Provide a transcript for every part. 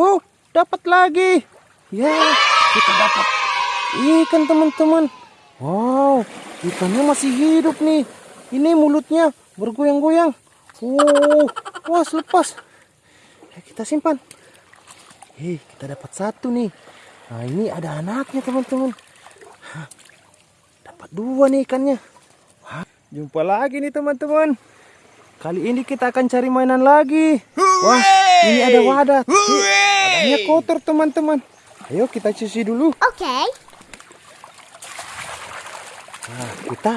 Wow, dapat lagi. Ya, kita dapat ikan teman-teman. Wow, ikannya masih hidup nih. Ini mulutnya bergoyang-goyang. Wow, wah lepas. Ya, kita simpan. Hei, kita dapat satu nih. Nah, ini ada anaknya teman-teman. Dapat dua nih ikannya. Wah, jumpa lagi nih teman-teman. Kali ini kita akan cari mainan lagi. Wah, ini ada wadah. Ih, Wadahnya kotor teman-teman. Ayo kita cuci dulu. Okay. Nah, kita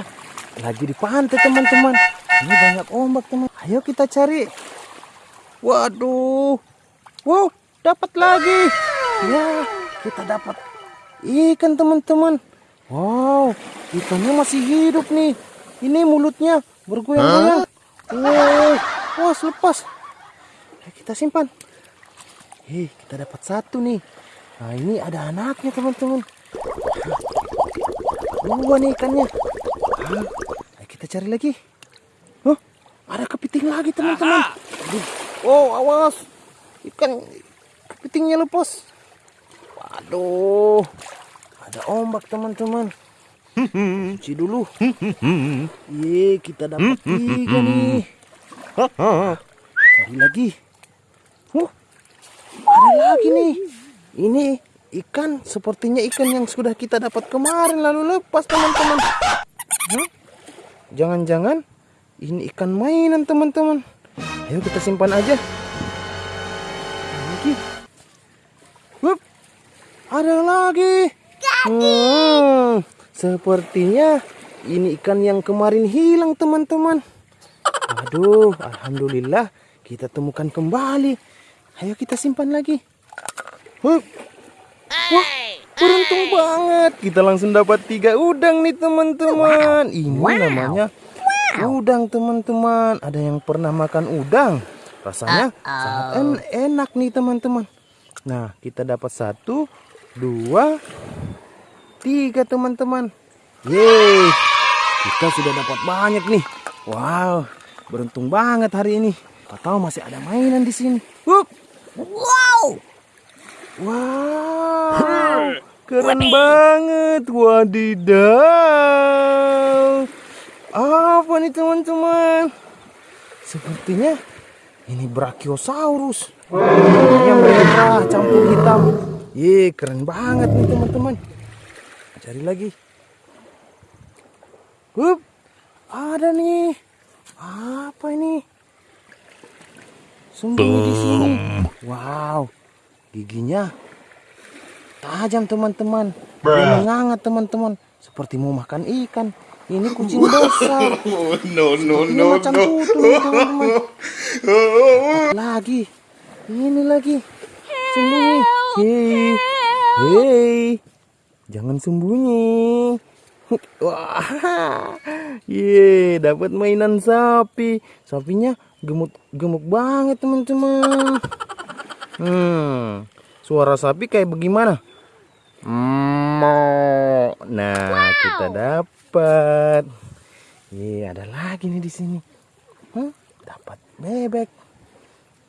lagi di pantai teman-teman. Ini banyak ombak teman. Ayo kita cari. Waduh. Wow, dapat lagi. Ya, kita dapat ikan teman-teman. Wow, ikannya masih hidup nih. Ini mulutnya bergoyang-goyang. Wow, wah lepas. Ya, kita simpan. Hei, kita dapat satu nih. Nah, ini ada anaknya teman-teman. Dua nih ikannya. Ah, ayo kita cari lagi. Oh, ada kepiting lagi teman-teman. Oh, awas. Ikan kepitingnya lepas. Waduh. Ada ombak teman-teman. Cuci dulu. Ye, kita dapat tiga nih. Cari lagi. Oh, ada lagi nih. Ini ikan sepertinya ikan yang sudah kita dapat kemarin lalu lepas teman-teman. Jangan-jangan ini ikan mainan teman-teman. Ayo kita simpan aja. Lagi. Hup. Ada lagi. Hmm, sepertinya ini ikan yang kemarin hilang teman-teman. Aduh, alhamdulillah kita temukan kembali. Ayo kita simpan lagi. Hup. Wah, beruntung banget. Kita langsung dapat tiga udang nih teman-teman. Ini namanya udang teman-teman. Ada yang pernah makan udang? Rasanya sangat en- enak nih teman-teman. Nah, kita dapat satu, dua, tiga teman-teman. Yeay, kita sudah dapat banyak nih. Wow, beruntung banget hari ini. Kau tahu masih ada mainan di sini. Hup. Wow. Wow, keren banget. Wadidaw. Apa nih teman-teman? Sepertinya ini Brachiosaurus. Warnanya merah campur hitam. Ye, keren banget nih teman-teman. Cari lagi. Hup, ada nih. Apa ini? Sembunyi di sini. Wow, giginya tajam teman-teman. Menganga teman-teman. Seperti mau makan ikan. Ini kucing besar. No, no, no, macam no. teman-teman. Lagi. Ini lagi. Sembunyi. Hei. Hei. Jangan sembunyi. Wah. Ye, dapat mainan sapi. Sapinya gemuk gemuk banget, teman-teman. Hmm. Suara sapi kayak bagaimana? Mo. Nah, kita dapat. Ye, ada lagi nih di sini. Hmm, dapat bebek.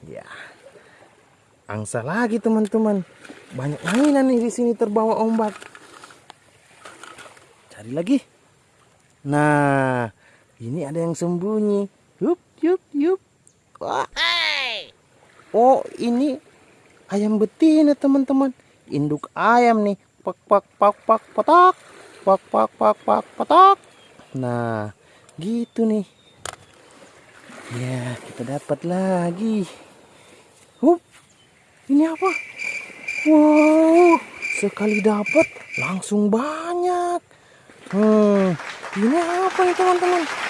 Ya. Angsa lagi teman-teman. Banyak mainan nih di sini terbawa ombak. Cari lagi. Nah, ini ada yang sembunyi. Yup, yup. Wah. Oh, ini ayam betina teman-teman. Induk ayam nih. Pak, pak, pak, pak, patak. Pak, pak, pak, pak, patak. Nah, gitu nih. Ya, kita dapat lagi. Hup, ini apa? Wow, sekali dapat langsung banyak. Hmm, ini apa nih teman-teman?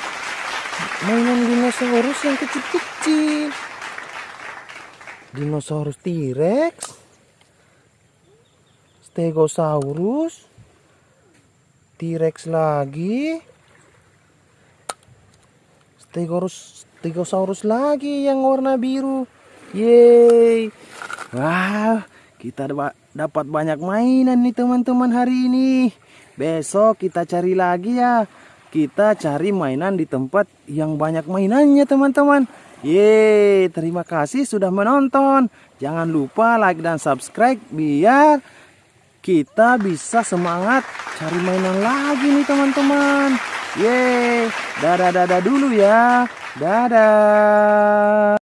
Mainan dinosaurus yang kecil-kecil. Dinosaurus T-Rex. Stegosaurus. T-Rex lagi. Stegosaurus, Stegosaurus lagi yang warna biru. Yeay. Wah, kita da- dapat banyak mainan nih teman-teman hari ini. Besok kita cari lagi ya. Kita cari mainan di tempat yang banyak mainannya teman-teman. Yeay, terima kasih sudah menonton. Jangan lupa like dan subscribe biar kita bisa semangat cari mainan lagi nih teman-teman. Yeay, dadah-dadah dulu ya. Dadah.